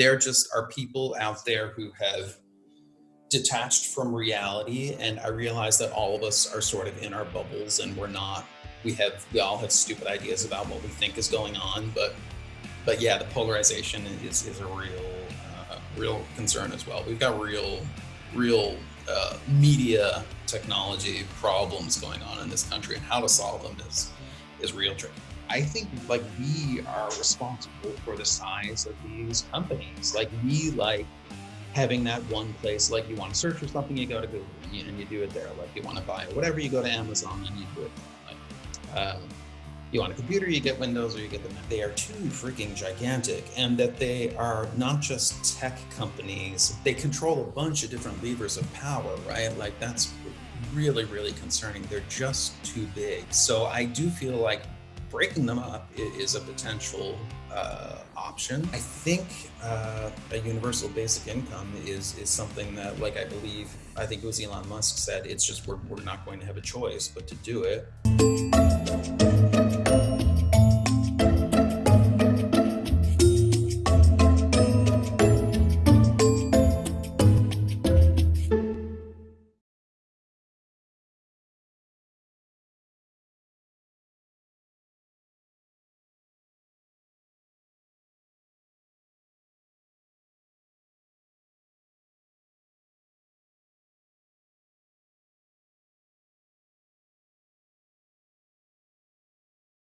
there just are people out there who have detached from reality. And I realize that all of us are sort of in our bubbles and we're not, we have, we all have stupid ideas about what we think is going on. But, but yeah, the polarization is, is a real, uh, real concern as well. We've got real, real uh, media technology problems going on in this country and how to solve them is, is real tricky. I think like we are responsible for the size of these companies. Like we like having that one place, like you want to search for something, you go to Google and you do it there. Like you want to buy whatever, you go to Amazon and you do it. Like, um, you want a computer, you get Windows or you get the Mac. They are too freaking gigantic and that they are not just tech companies. They control a bunch of different levers of power, right? Like that's really, really concerning. They're just too big. So I do feel like breaking them up is a potential uh, option. I think uh, a universal basic income is is something that, like I believe, I think it was Elon Musk said, it's just we're, we're not going to have a choice but to do it.